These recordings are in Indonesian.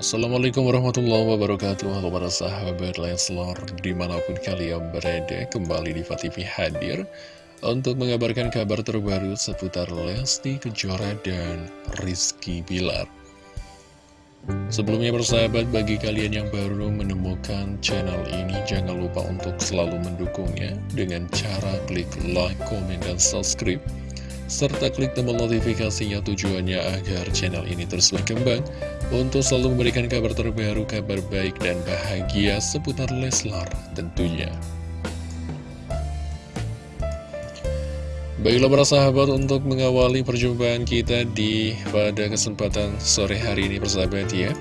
Assalamualaikum warahmatullahi wabarakatuh. Halo para sahabat Leslar Di mana pun kalian berada Kembali di TV hadir Untuk mengabarkan kabar terbaru Seputar Lesti Kejora dan Rizky Bilar. Sebelumnya bersahabat bagi kalian yang baru menemukan channel ini Jangan lupa untuk selalu mendukungnya Dengan cara klik like, komen, dan subscribe serta klik tombol notifikasinya tujuannya agar channel ini terus berkembang untuk selalu memberikan kabar terbaru, kabar baik dan bahagia seputar Leslar tentunya. Baiklah para sahabat untuk mengawali perjumpaan kita di pada kesempatan sore hari ini persahabat ya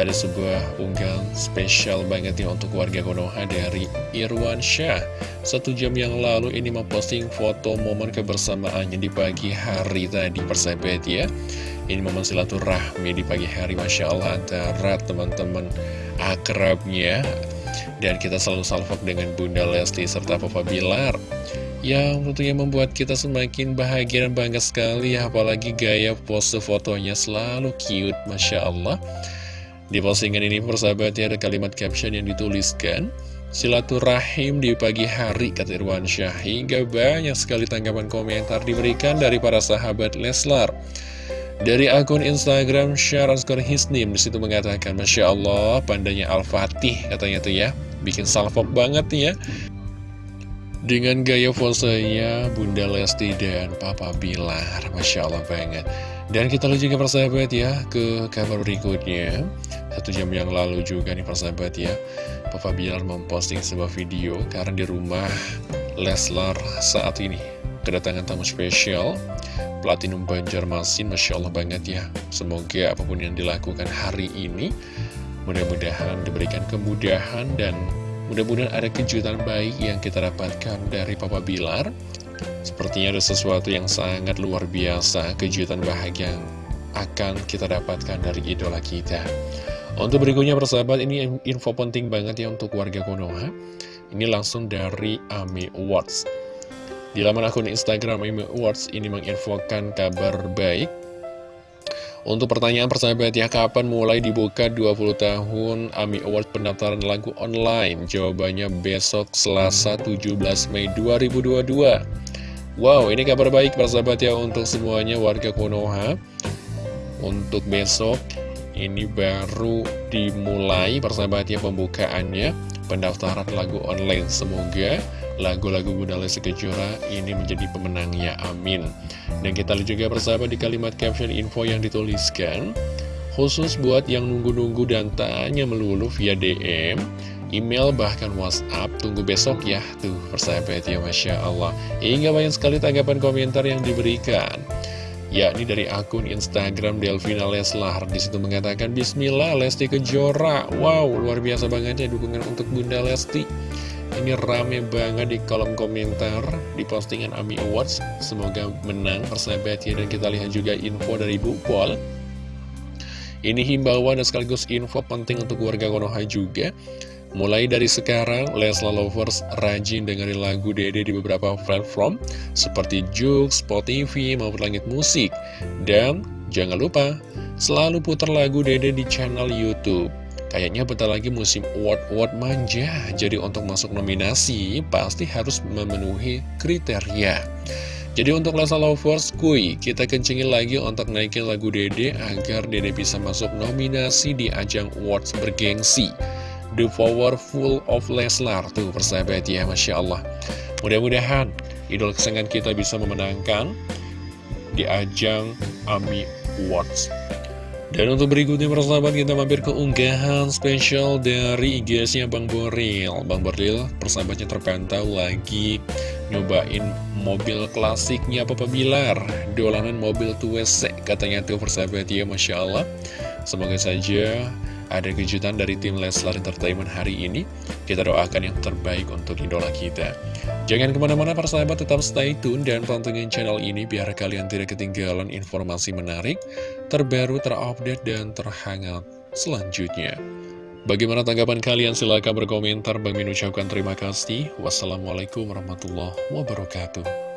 ada sebuah unggahan spesial banget nih untuk warga Konoha dari Irwan Syah. Satu jam yang lalu ini memposting foto momen kebersamaannya di pagi hari tadi. Persahabat ya Ini momen silaturahmi di pagi hari Masya Allah antara teman-teman akrabnya. Dan kita selalu salvok dengan Bunda Lesti serta Papa Bilar yang tentunya membuat kita semakin bahagia dan bangga sekali. Ya Apalagi gaya pose fotonya selalu cute Masya Allah di postingan ini persahabatnya ada kalimat caption yang dituliskan. Silaturahim di pagi hari kata Irwan Syah. Hingga banyak sekali tanggapan komentar diberikan dari para sahabat Leslar. Dari akun Instagram Syaraskor Hisnim di situ mengatakan Masya Allah pandanya Al-Fatih katanya tuh ya. Bikin salvok banget nih ya. Dengan gaya posenya Bunda Lesti dan Papa Bilar. Masya Allah banget. Dan kita lihat juga persahabat ya Ke kabar berikutnya Satu jam yang lalu juga nih persahabat ya. Papa Bilar memposting sebuah video Karena di rumah Leslar saat ini Kedatangan tamu spesial Platinum Banjarmasin Masya Allah banget ya. Semoga apa pun yang dilakukan hari ini Mudah-mudahan diberikan kemudahan dan Mudah-mudahan ada kejutan baik yang kita dapatkan dari Papa Bilar Sepertinya ada sesuatu yang sangat luar biasa Kejutan bahagia akan kita dapatkan dari idola kita Untuk berikutnya persahabat ini info penting banget ya untuk warga Konoha Ini langsung dari Ami Awards Di laman akun Instagram Ami Awards ini menginfokan kabar baik untuk pertanyaan persahabat ya, kapan mulai dibuka 20 tahun AMI Award pendaftaran lagu online? Jawabannya besok Selasa 17 Mei 2022. Wow, ini kabar baik persahabat ya untuk semuanya warga Konoha. Untuk besok, ini baru dimulai persahabat ya pembukaannya pendaftaran lagu online. Semoga lagu-lagu Bunda Lesti Kejora ini menjadi pemenangnya, amin. Dan kita lihat juga bersama di kalimat caption info yang dituliskan, khusus buat yang nunggu-nunggu dan tanya melulu via DM, email bahkan WhatsApp, tunggu besok ya, tuh persahabat ya Masya Allah. Hingga banyak sekali tanggapan komentar yang diberikan yakni dari akun Instagram Delvina Leslar di situ mengatakan Bismillah Lesti Kejora wow luar biasa banget ya dukungan untuk Bunda Lesti ini rame banget di kolom komentar di postingan AMI Awards. Semoga menang persahabat ya. Dan kita lihat juga info dari Bu Pol. Ini himbauan dan sekaligus info penting untuk warga Konoha juga. Mulai dari sekarang, Lesla Lovers rajin dengerin lagu Dede di beberapa platform seperti Jux, Spotify, maupun Langit Musik. Dan jangan lupa, selalu putar lagu Dede di channel Youtube. Kayaknya bentar lagi musim award-award manja, jadi untuk masuk nominasi pasti harus memenuhi kriteria. Jadi untuk Lesa Lovers, kuy, kita kencingin lagi untuk naikin lagu Dede agar Dede bisa masuk nominasi di ajang awards bergengsi. The Powerful of Leslar, tuh persahabat ya, Masya Allah. Mudah-mudahan idol kesenangan kita bisa memenangkan di ajang AMI Awards. Dan untuk berikutnya persahabat kita mampir ke unggahan spesial dari IG-nya Bang Boril Bang Boril persahabatnya terpantau lagi nyobain mobil klasiknya Papa Bilar Dolanan mobil tuwese katanya tuh persahabat ya Masya Allah Semoga saja ada kejutan dari tim Leslar Entertainment hari ini. Kita doakan yang terbaik untuk idola kita. Jangan ke mana-mana persahabat, tetap stay tune dan pantengin channel ini biar kalian tidak ketinggalan informasi menarik, terbaru, terupdate, dan terhangat selanjutnya. Bagaimana tanggapan kalian? Silahkan berkomentar. Bang Min ucapkan terima kasih. Wassalamualaikum warahmatullahi wabarakatuh.